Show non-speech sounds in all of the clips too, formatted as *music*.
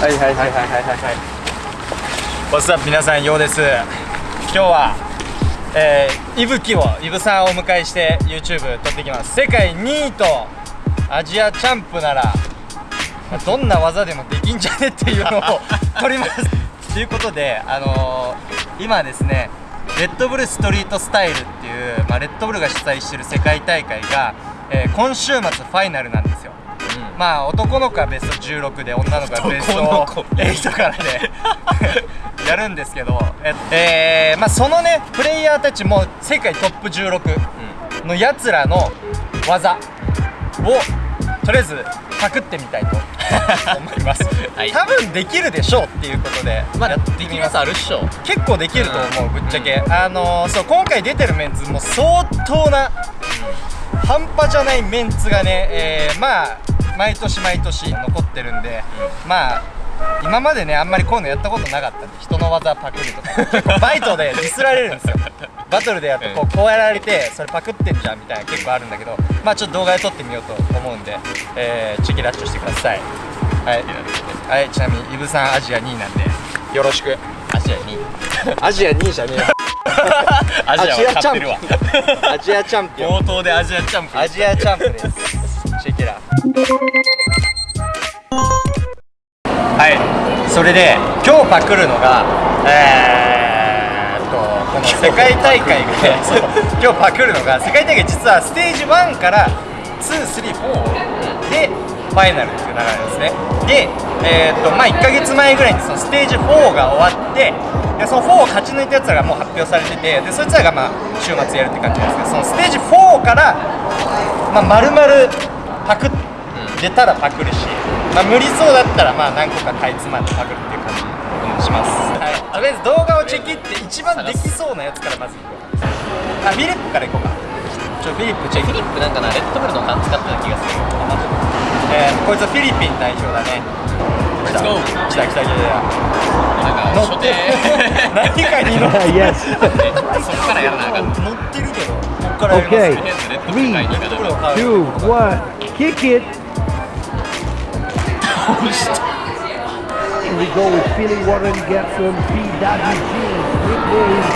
はいはいはいはいはいはい What's up 皆さんようです。今日はえー、いぶきをいぶさんをお迎えして YouTube 撮っていきます。世界2位とアジアチャンプならどんな技でもできんじゃねっていうのを撮ります。*laughs* ということであのー、今ですねレッドブルストリートスタイルっていう、まあ、レッドブルが主催してる世界大会が、えー、今週末ファイナルなんですよまあ男の子はベスト16で女の子はベスト8からで *laughs* やるんですけどえー、まあ、そのねプレイヤーたちも世界トップ16のやつらの技をとりあえずパクってみたいと *laughs* 思います、はい、多分できるでしょうっていうことでやってみます、まあ、あるっしょ。結構できると思う、ぶっちゃけ、うん、あのー、そう今回出てるメンツも相当な、半端じゃないメンツがね、えー、まあ毎年毎年残ってるんで、うん、まあ今までねあんまりこういうのやったことなかったんで人の技パクるとか。結 *laughs* 構バイトでディスられるんですよ。*laughs* バトルでやるとこうこうやられてそれパクってんじゃんみたいな結構あるんだけどまあちょっと動画で撮ってみようと思うんで、えー、チェキラッチョしてください。はい、はい、ちなみにイブさんアジア2位なんで。よろしく。アジア2位。*laughs* アジア2位じゃねえよ。アジアチャンピオンアジアチャンピオン。冒頭でアジアチャンピオン。アジアチャンプですはい。それで今日パクるのがえー、っとこの世界大会で今日パクるの。*laughs* が世界大会実はステージ1から234でファイナルっていう流れですね。でえー、っとまあ1か月前ぐらいにそのステージ4が終わってでその4を勝ち抜いたやつらがもう発表されててでそいつらがまあ週末やるって感じなんですけどそのステージ4からまあ丸々パク出たらパクるし、まあ、無理そうだったらまあ何個かかいつまんでパクるっていう感じにします、はい、とりあえず動画をチェキって一番できそうなやつからまずいこう。あフィリップからいこうか。ちょフィリップチェキ。フィリップなんかなレッドブルの缶使ったような気がする。えー、こいつはフィリピン代表だね。来た来た来た来た。なんか乗って *laughs* 何かに乗って *laughs* そっからやらなあかん。乗ってるけど。こっからやります、ね、Okay, three, two, one, kick it. Here we go with Billy Warren Gerson, PWG. Nickname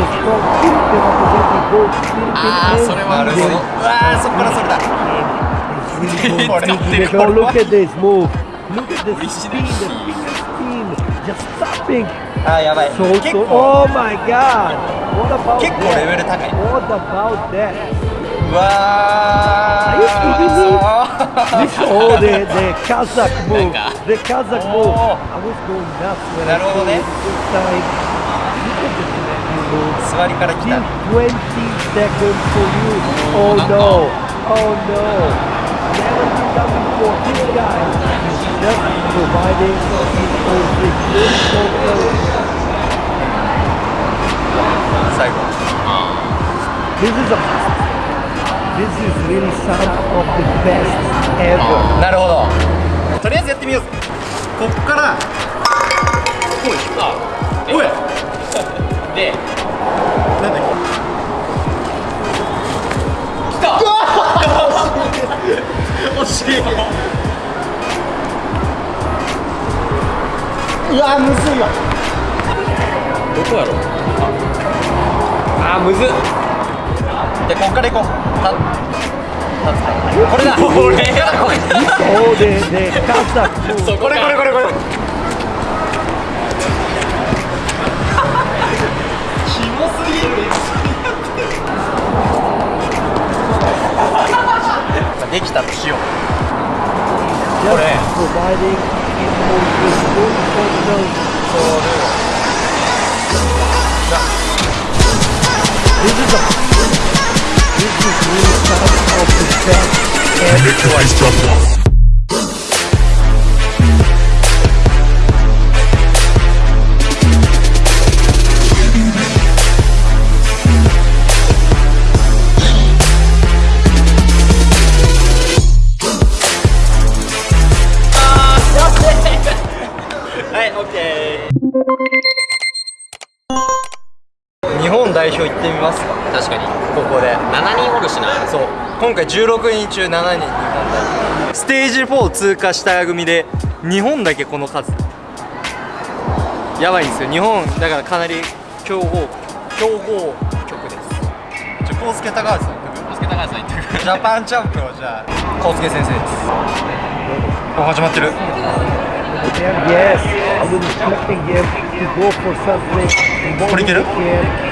is from Philippines, representing both Philippines and India. It's really good. Look at this move. Look at the speed, the fitness team just stopping. あーやばい。So, so, oh my god! What about 結構レベル高い。What about that? うわー This all the, the Kazakh move The Kazakh move I was going nuts when なるほどね this time Look at this 座りから来た20 seconds for you Oh no Oh no Never been done before This guy is just providing his own trick 最後 This is a This is really some of the best ever. なるほど。とりあえずやってみよう。ぜ。こっから。おい。あおい。*laughs* で。なんだっけ？来た。*laughs* 惜しい。うわむずいわどこやろああむずっでこっから行こう。たこれだ。これだ。これそうででそうこれこれこれこれ。キモすぎる。できたとしよう。これ。This is a This is really some of the best 本代表行ってみますか？確かに。ここで。7人おるしな。そう。今回16人中7人日本代表ステージ4通過した組で日本だけこの数。やばいんですよ。日本だからかなり強豪強豪局です。じゃあ康介高橋さん康介高橋さん言ってる。ジャパンチャンプをじゃあ康介先生です。お始まってる？Yes, I was expecting him to go for something. more What do you get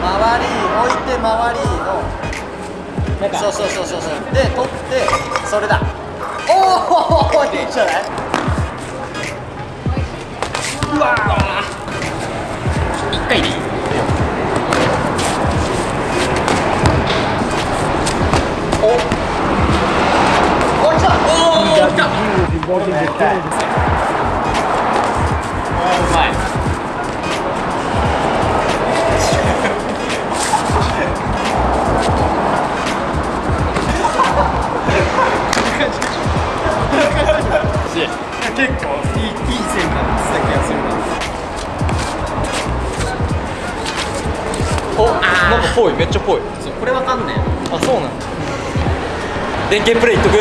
周り置いて周りの。そうそうそうそうそう。で取ってそれだ。おおいいんじゃない？うわ一回でいい。お来た。おお来 WG た。Was involved in the can of the うまいするな。おなんかぽいめっちゃぽい。そうこれわかんねえ。あそうなんだ。電源プレイいっとく？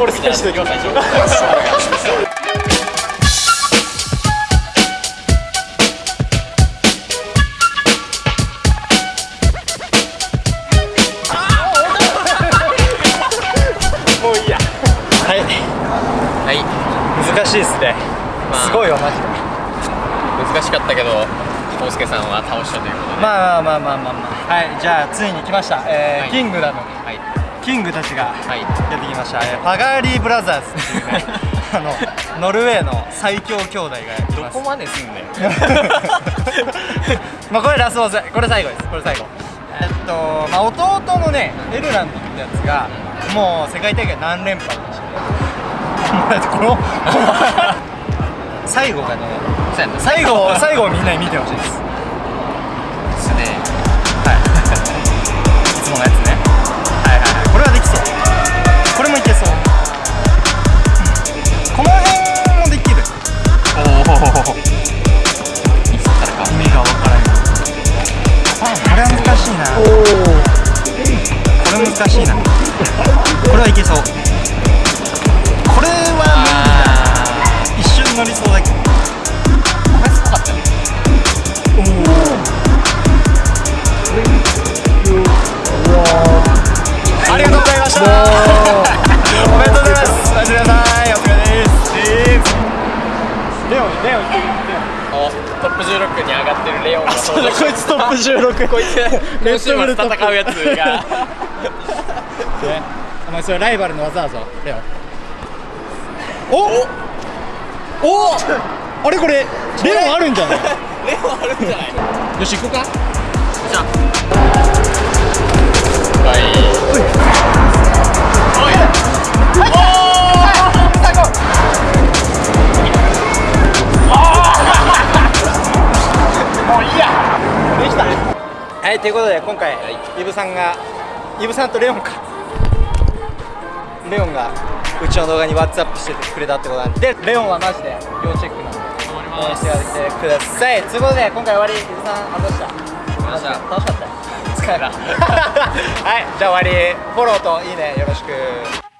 俺最初じゃあ最初ということで。まあまあまあまあまあまあ。はいじゃあついに来ました、えーはい。キングダム。はい。キングたちがはい。やってきました、えーパガーリーブラザーズ。っていうねあのノルウェーの最強兄弟がやってます。どこまですんだよ *laughs* まあこれラスボス。これ最後です。これ最後。えっとまあ弟のねエルランドってやつがもう世界大会何連覇でして *laughs* この *laughs* 最後がね最後最後をみんなに見てほしいですいオンレオトップ16に上がってるレオンが登場こいつトップ16こいつ今週末戦うやつが。ね。お前それライバルの技だぞレオン。おおあれこれレオンあるんじゃない？レオンあるんじゃない？よし行こうか。じゃあ。はい。おいできたはいということで今回、イブさんがイブさんとレオンか。レオンがうちの動画にワッツアップしてくれたってことなんででレオンはマジで要チェックなんで応援ますしてください。ということで今回終わり。イブさんあどうした。ました。楽しかった。よ疲れた。*laughs* はいじゃあ終わり。フォローといいねよろしく